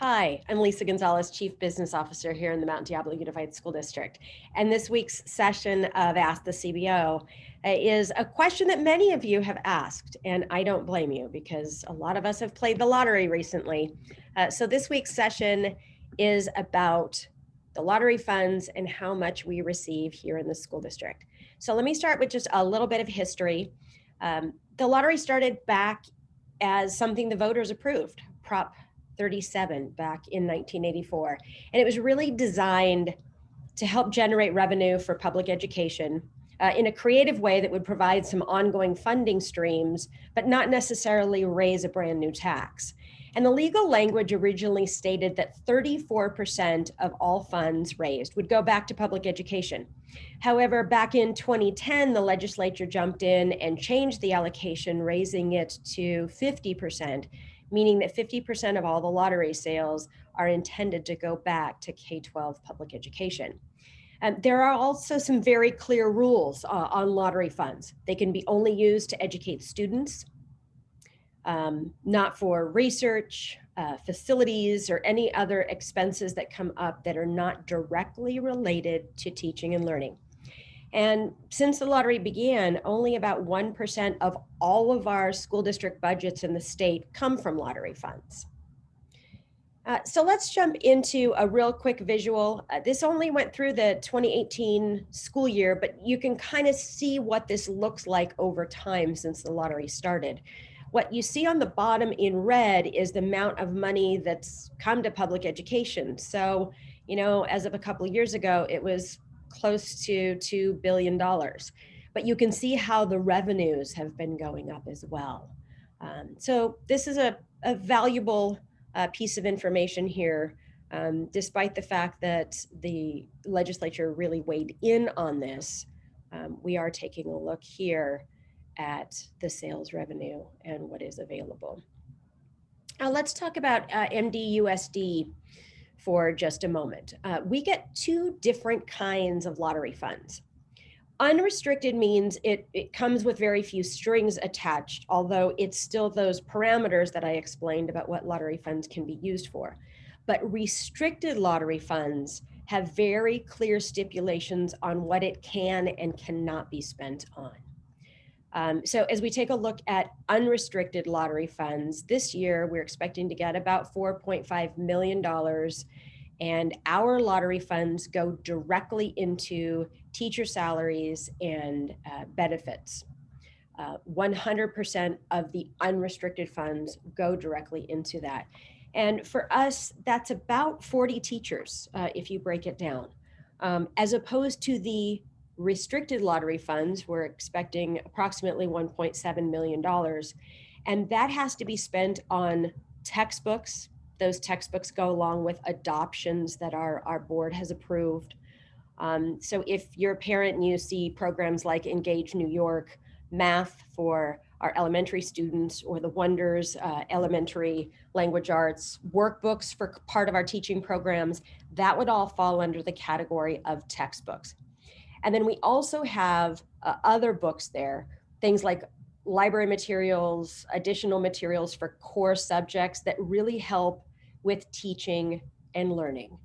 Hi, I'm Lisa Gonzalez, Chief Business Officer here in the Mount Diablo Unified School District. And this week's session of Ask the CBO uh, is a question that many of you have asked, and I don't blame you because a lot of us have played the lottery recently. Uh, so this week's session is about the lottery funds and how much we receive here in the school district. So let me start with just a little bit of history. Um, the lottery started back as something the voters approved, Prop 37 back in 1984. And it was really designed to help generate revenue for public education uh, in a creative way that would provide some ongoing funding streams, but not necessarily raise a brand new tax. And the legal language originally stated that 34% of all funds raised would go back to public education. However, back in 2010, the legislature jumped in and changed the allocation, raising it to 50%, meaning that 50% of all the lottery sales are intended to go back to K-12 public education. And there are also some very clear rules uh, on lottery funds. They can be only used to educate students, um, not for research, uh, facilities, or any other expenses that come up that are not directly related to teaching and learning. And since the lottery began, only about 1% of all of our school district budgets in the state come from lottery funds. Uh, so let's jump into a real quick visual. Uh, this only went through the 2018 school year, but you can kind of see what this looks like over time since the lottery started. What you see on the bottom in red is the amount of money that's come to public education. So, you know, as of a couple of years ago, it was close to $2 billion. But you can see how the revenues have been going up as well. Um, so this is a, a valuable uh, piece of information here, um, despite the fact that the legislature really weighed in on this. Um, we are taking a look here at the sales revenue and what is available. Now let's talk about uh, MDUSD for just a moment. Uh, we get two different kinds of lottery funds. Unrestricted means it, it comes with very few strings attached, although it's still those parameters that I explained about what lottery funds can be used for. But restricted lottery funds have very clear stipulations on what it can and cannot be spent on. Um, so as we take a look at unrestricted lottery funds, this year we're expecting to get about $4.5 million and our lottery funds go directly into teacher salaries and uh, benefits. 100% uh, of the unrestricted funds go directly into that. And for us, that's about 40 teachers uh, if you break it down, um, as opposed to the restricted lottery funds, we're expecting approximately $1.7 million. And that has to be spent on textbooks. Those textbooks go along with adoptions that our, our board has approved. Um, so if you're a parent and you see programs like Engage New York, math for our elementary students or the Wonders uh, Elementary Language Arts, workbooks for part of our teaching programs, that would all fall under the category of textbooks. And then we also have uh, other books there, things like library materials, additional materials for core subjects that really help with teaching and learning.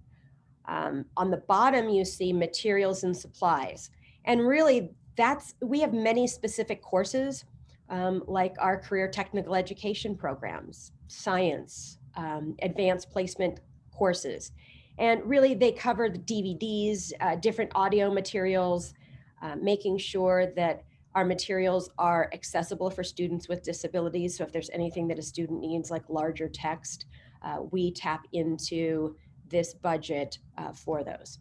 Um, on the bottom, you see materials and supplies. And really that's, we have many specific courses um, like our career technical education programs, science, um, advanced placement courses. And really they cover the DVDs, uh, different audio materials, uh, making sure that our materials are accessible for students with disabilities. So if there's anything that a student needs like larger text, uh, we tap into this budget uh, for those.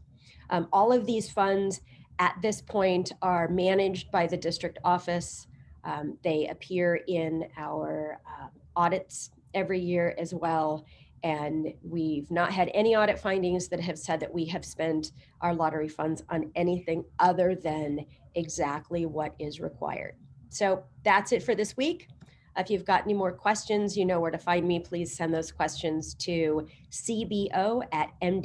Um, all of these funds at this point are managed by the district office. Um, they appear in our uh, audits every year as well. And we've not had any audit findings that have said that we have spent our lottery funds on anything other than exactly what is required. So that's it for this week. If you've got any more questions, you know where to find me. Please send those questions to cbo at md